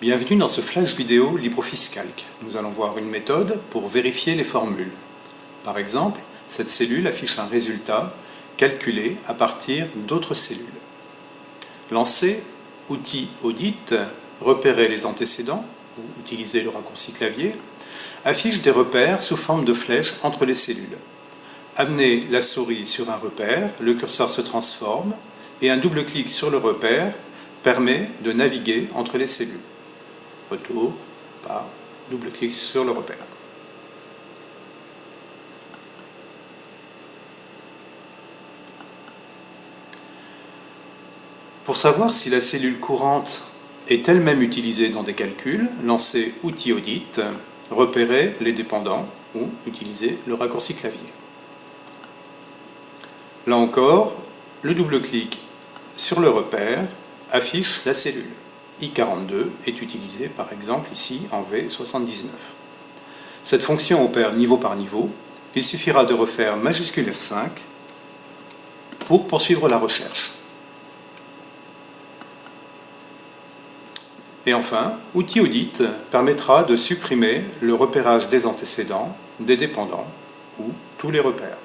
Bienvenue dans ce flash vidéo LibreOffice Calc. Nous allons voir une méthode pour vérifier les formules. Par exemple, cette cellule affiche un résultat calculé à partir d'autres cellules. Lancer outil Audit, repérer les antécédents, ou utiliser le raccourci clavier, affiche des repères sous forme de flèches entre les cellules. Amener la souris sur un repère, le curseur se transforme, et un double clic sur le repère permet de naviguer entre les cellules retour par double-clic sur le repère. Pour savoir si la cellule courante est elle-même utilisée dans des calculs, lancez Outil Audit, repérer les dépendants ou utiliser le raccourci clavier. Là encore, le double-clic sur le repère affiche la cellule. I42 est utilisé par exemple ici en V79. Cette fonction opère niveau par niveau. Il suffira de refaire majuscule F5 pour poursuivre la recherche. Et enfin, outil audit permettra de supprimer le repérage des antécédents, des dépendants ou tous les repères.